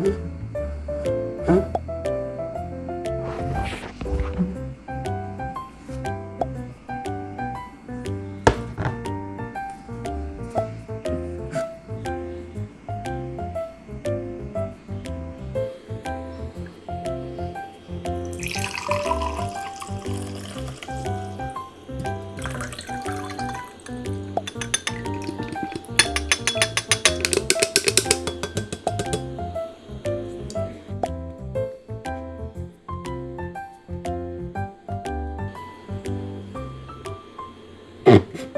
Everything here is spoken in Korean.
Mm-hmm. Oh.